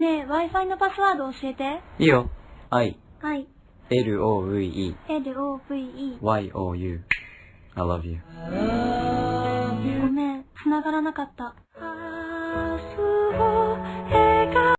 ねえ、Wi-Fi のパスワード教えて。いいよ。I, はい。L-O-V-E, L-O-V-E。Y-O-U. I love you. ごめん、繋がらなかった。